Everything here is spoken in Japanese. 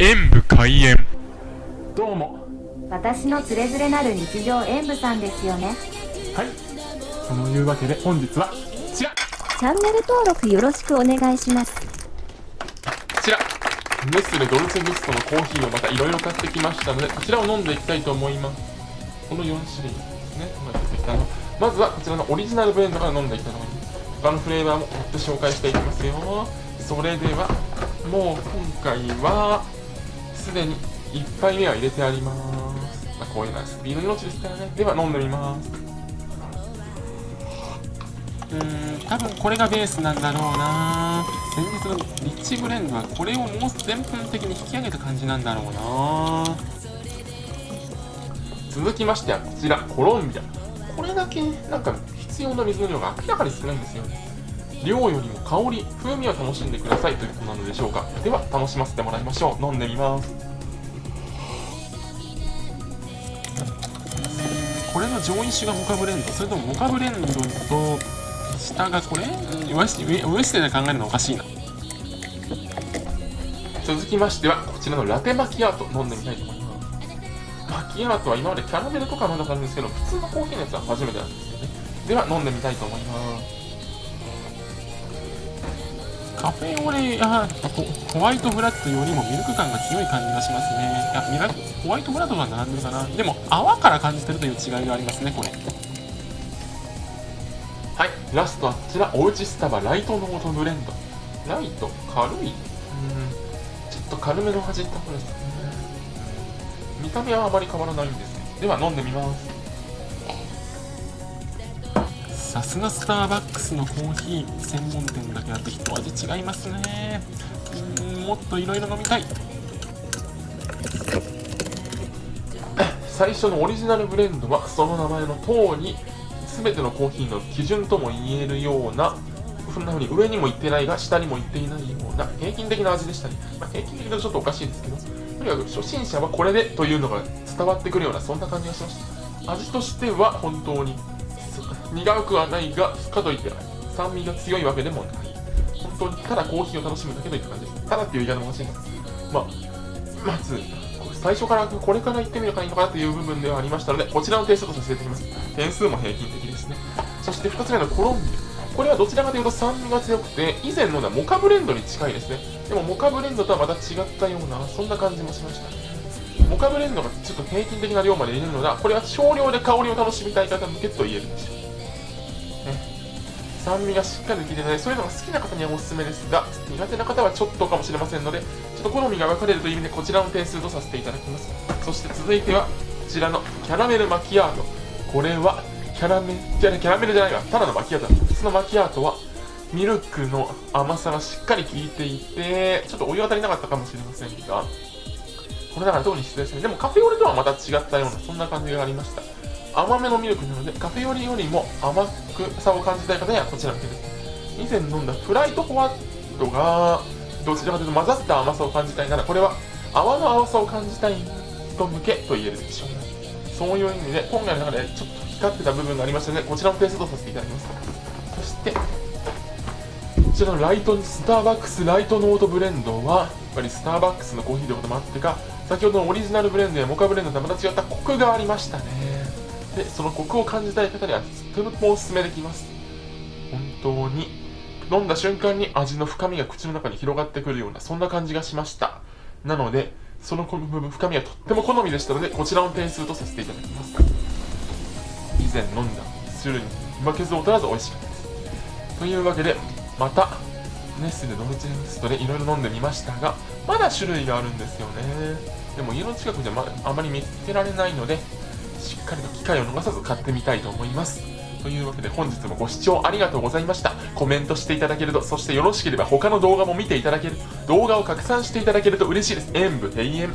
演武開演。どうも。私のつれづれなる日常演舞さんですよね。はい。そのいうわけで本日はこちら。こチャンネル登録よろしくお願いします。ちら。ネスレドルチェグストのコーヒーをまたいろいろ買ってきましたのでこちらを飲んでいきたいと思います。この4種類ですね。今出てきたのまずはこちらのオリジナルブレンドから飲んでいきたいと思います。他のフレーバーも追って紹介していきますよ。それではもう今回はすでに1杯目は入れてあります、まあ、こういうのはビールの命ですからね。では飲んでみます。うーん多分これがベースなんだろうな。先日のリッチブレンドはこれをもう全分的に引き上げた感じなんだろうな。続きましてはこちら。コロンビアこれだけなんか必要な水の量が明らかに少ないんですよね。量よりも香り風味を楽しんでくださいということなのでしょうか。では楽しませてもらいましょう。飲んでみます。これの上位種がモカブレンド。それともモカブレンドと下がこれ？うん上下で考えるのおかしいな。続きましてはこちらのラテマキアート飲んでみたいと思います。マキアートは今までキャラメルとかまだあるんですけど普通のコーヒーのやつは初めてなんですよね。では飲んでみたいと思います。カフェオレやホホワイトブラッドよりもミルク感が強い感じがしますね。いやミラホワイトブラッドが並んでるかな。でも泡から感じてるという違いがありますねこれ。はいラストはこちらおうちスタバライトノートブレンド。ライト軽い？うん。ちょっと軽めの味ってことですね見た目はあまり変わらないんですね。では飲んでみますさすがスターバックスのコーヒー専門店だけあって一味違いますね。うんもっといろいろ飲みたい。最初のオリジナルブレンドはその名前の通り全てのコーヒーの基準とも言えるようなそんな風に上にも行ってないが下にも行っていないような平均的な味でしたね、まあ、平均的だとちょっとおかしいですけどとにかく初心者はこれでというのが伝わってくるようなそんな感じがしました。味としては本当に苦くはないがかといって酸味が強いわけでもない。本当にただコーヒーを楽しむだけといった感じです。ただっていう言い方も欲しいですまあまず最初からこれから言ってみるかいいのかなという部分ではありましたのでこちらの点数とさせていただきます。点数も平均的ですね。そして2つ目のコロンビ。アこれはどちらかというと酸味が強くて以前のはモカブレンドに近いですね。でもモカブレンドとはまた違ったようなそんな感じもしました。モカブレンドがちょっと平均的な量まで入れるのがこれは少量で香りを楽しみたい方向けと言えるでしょう酸味がしっかり効いてない。そういうのが好きな方にはおすすめですが苦手な方はちょっとかもしれませんのでちょっと好みが分かれるという意味でこちらの点数とさせていただきます。そして続いてはこちらのキャラメルマキアート。これはキャラメルじゃキャラメルじゃないわ。ただのマキアート普通のマキアートはミルクの甘さがしっかり効いていてちょっとお湯当たりなかったかもしれませんがこれだから特に失礼ですね。でもカフェオレとはまた違ったようなそんな感じがありました。甘めのミルクなのでカフェオレよりも甘くさを感じたい方にはこちらの手です以前飲んだフライトホワットがどちらかというと混ざった甘さを感じたいならこれは泡の青さを感じたい人向けと言えるでしょうね。そういう意味で今回の中でちょっと光ってた部分がありましたのでこちらの点数とさせていただきます。そしてこちらのライトスターバックスライトノートブレンドはやっぱりスターバックスのコーヒーということもあってか先ほどのオリジナルブレンドやモカブレンドとはまた違ったコクがありましたね。でそのコクを感じたい方にはとてもおすすめできます。本当に飲んだ瞬間に味の深みが口の中に広がってくるようなそんな感じがしました。なのでその深みはとっても好みでしたのでこちらの点数とさせていただきます。以前飲んだ種類に負けず劣らず美味しかったです。というわけでまたネスレドルチェミストでいろいろ飲んでみましたがまだ種類があるんですよね。でも家の近くで、まあまり見つけられないのでしっかりと機会を逃さず買ってみたいと思います。というわけで本日もご視聴ありがとうございました。コメントしていただけるとそしてよろしければ他の動画も見ていただける動画を拡散していただけると嬉しいです。演武閉園。